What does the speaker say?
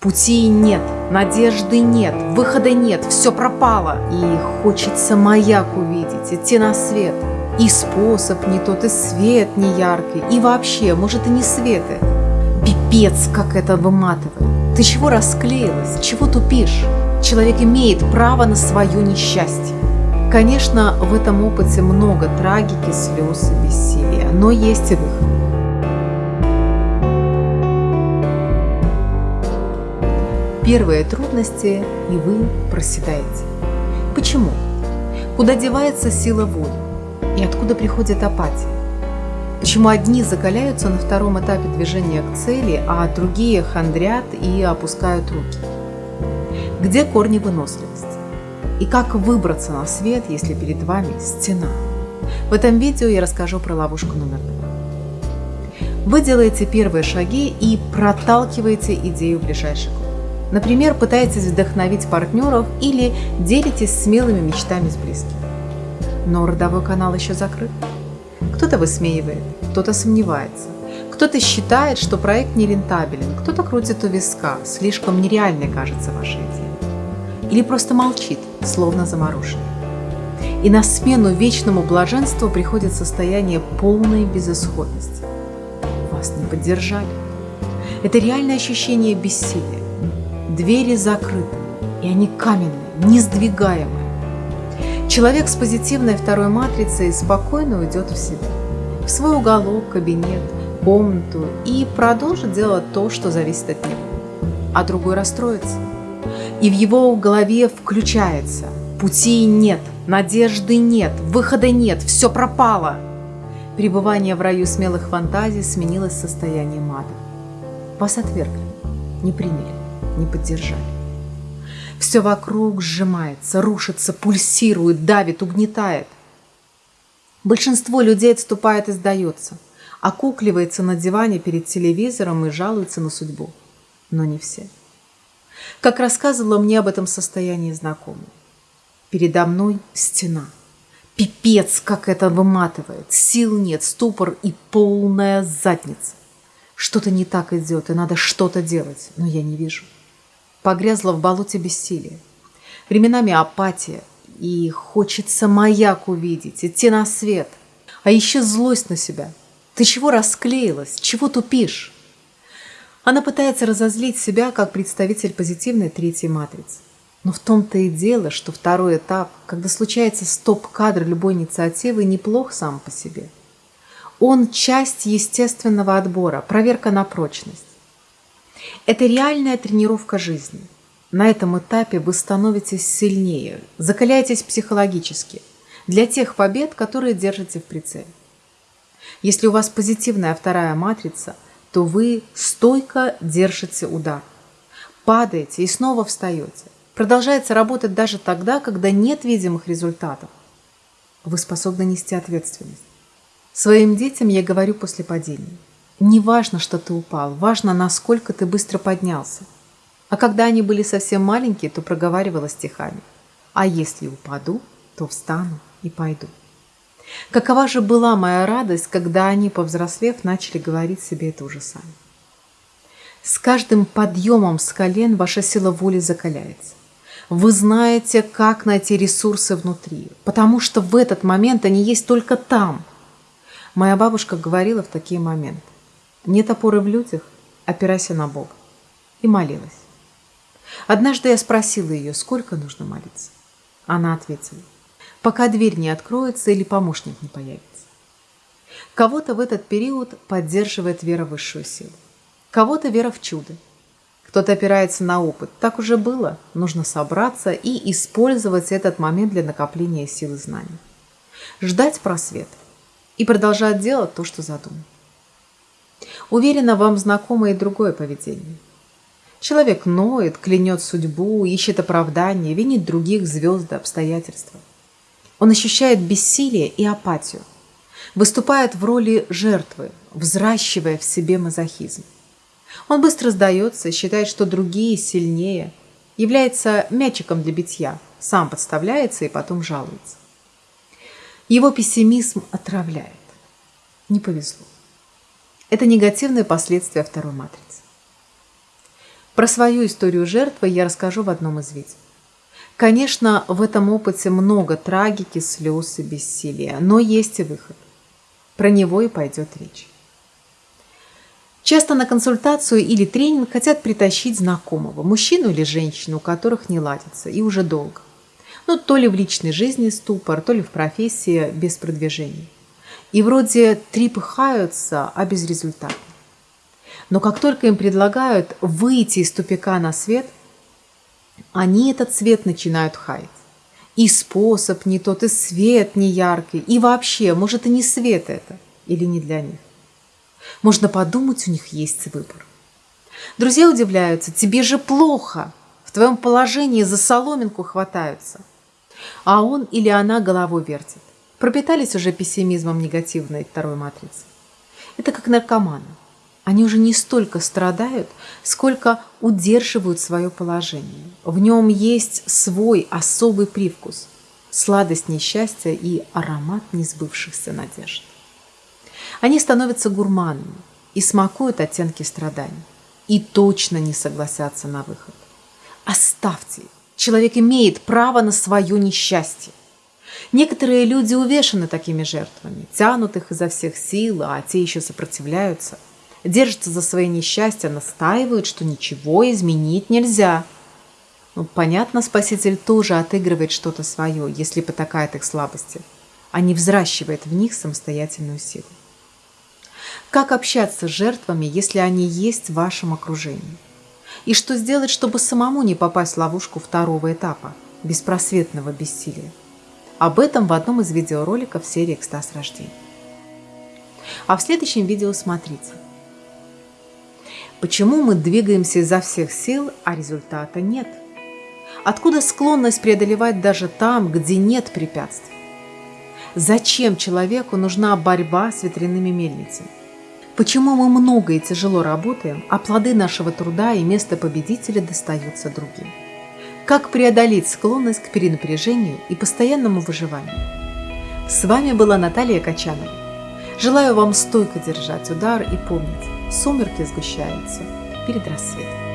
Пути нет, надежды нет, выхода нет, все пропало. И хочется маяк увидеть, идти на свет. И способ не тот, и свет не яркий, и вообще, может, и не светы. Пипец, как это выматывает. Ты чего расклеилась, чего тупишь? Человек имеет право на свое несчастье. Конечно, в этом опыте много трагики, слез и бессилия, но есть и выход. Первые трудности, и вы проседаете. Почему? Куда девается сила воли? И откуда приходит апатия? Почему одни закаляются на втором этапе движения к цели, а другие хандрят и опускают руки? Где корни выносливости? И как выбраться на свет, если перед вами стена? В этом видео я расскажу про ловушку номер два. Вы делаете первые шаги и проталкиваете идею в ближайший год. Например, пытаетесь вдохновить партнеров или делитесь смелыми мечтами с близкими. Но родовой канал еще закрыт. Кто-то высмеивает, кто-то сомневается, кто-то считает, что проект нерентабелен, кто-то крутит у виска, слишком нереальной кажется ваша идея. Или просто молчит, словно замороженный. И на смену вечному блаженству приходит состояние полной безысходности. Вас не поддержали. Это реальное ощущение бессилия. Двери закрыты, и они каменные, несдвигаемые. Человек с позитивной второй матрицей спокойно уйдет в себя, в свой уголок, кабинет, комнату и продолжит делать то, что зависит от него. А другой расстроится. И в его голове включается «Пути нет, надежды нет, выхода нет, все пропало». Пребывание в раю смелых фантазий сменилось состоянием ада. Вас отвергли, не приняли не поддержали. Все вокруг сжимается, рушится, пульсирует, давит, угнетает. Большинство людей отступает и сдается, окукливается на диване перед телевизором и жалуется на судьбу. Но не все. Как рассказывала мне об этом состоянии знакомая. Передо мной стена. Пипец, как это выматывает. Сил нет, ступор и полная задница. Что-то не так идет, и надо что-то делать, но я не вижу погрязла в болоте бессилия. Временами апатия, и хочется маяк увидеть, идти на свет. А еще злость на себя. Ты чего расклеилась? Чего тупишь? Она пытается разозлить себя как представитель позитивной третьей матрицы. Но в том-то и дело, что второй этап, когда случается стоп-кадр любой инициативы, неплох сам по себе. Он часть естественного отбора, проверка на прочность. Это реальная тренировка жизни. На этом этапе вы становитесь сильнее, закаляетесь психологически для тех побед, которые держите в прицеле. Если у вас позитивная вторая матрица, то вы стойко держите удар. Падаете и снова встаете. Продолжаете работать даже тогда, когда нет видимых результатов. Вы способны нести ответственность. Своим детям я говорю после падения – не важно, что ты упал, важно, насколько ты быстро поднялся. А когда они были совсем маленькие, то проговаривала стихами. А если упаду, то встану и пойду. Какова же была моя радость, когда они, повзрослев, начали говорить себе это уже сами. С каждым подъемом с колен ваша сила воли закаляется. Вы знаете, как найти ресурсы внутри, потому что в этот момент они есть только там. Моя бабушка говорила в такие моменты. Нет опоры в людях, опирайся на Бога. И молилась. Однажды я спросила ее, сколько нужно молиться. Она ответила, пока дверь не откроется или помощник не появится. Кого-то в этот период поддерживает вера в высшую силу. Кого-то вера в чудо. Кто-то опирается на опыт. Так уже было. Нужно собраться и использовать этот момент для накопления силы знаний. Ждать просвет и продолжать делать то, что задумал. Уверена, вам знакомо и другое поведение. Человек ноет, клянет судьбу, ищет оправдание, винит других звезды, обстоятельства. Он ощущает бессилие и апатию, выступает в роли жертвы, взращивая в себе мазохизм. Он быстро сдается считает, что другие сильнее, является мячиком для битья, сам подставляется и потом жалуется. Его пессимизм отравляет. Не повезло. Это негативные последствия второй матрицы. Про свою историю жертвы я расскажу в одном из видео. Конечно, в этом опыте много трагики, слез и бессилия, но есть и выход. Про него и пойдет речь. Часто на консультацию или тренинг хотят притащить знакомого, мужчину или женщину, у которых не ладится, и уже долго. Ну, то ли в личной жизни ступор, то ли в профессии без продвижения. И вроде трепыхаются, а безрезультатно. Но как только им предлагают выйти из тупика на свет – они этот цвет начинают хаять. И способ не тот, и свет не яркий, и вообще, может, и не свет это, или не для них. Можно подумать, у них есть выбор. Друзья удивляются, тебе же плохо, в твоем положении за соломинку хватаются. А он или она головой вертит. Пропитались уже пессимизмом негативной второй матрицы. Это как наркоманы. Они уже не столько страдают, сколько удерживают свое положение. В нем есть свой особый привкус, сладость несчастья и аромат несбывшихся надежд. Они становятся гурманами и смакуют оттенки страданий. И точно не согласятся на выход. Оставьте. Человек имеет право на свое несчастье. Некоторые люди увешаны такими жертвами, тянут их изо всех сил, а те еще сопротивляются – держатся за свои несчастья, настаивают, что ничего изменить нельзя. Ну, понятно, Спаситель тоже отыгрывает что-то свое, если потакает их слабости, а не взращивает в них самостоятельную силу. Как общаться с жертвами, если они есть в вашем окружении? И что сделать, чтобы самому не попасть в ловушку второго этапа, беспросветного бессилия? Об этом в одном из видеороликов серии «Экстаз рождения». А в следующем видео смотрите – Почему мы двигаемся изо всех сил, а результата нет? Откуда склонность преодолевать даже там, где нет препятствий? Зачем человеку нужна борьба с ветряными мельницами? Почему мы много и тяжело работаем, а плоды нашего труда и место победителя достаются другим? Как преодолеть склонность к перенапряжению и постоянному выживанию? С вами была Наталья Качанова. Желаю вам стойко держать удар и помнить, Сумерки сгущаются перед рассветом.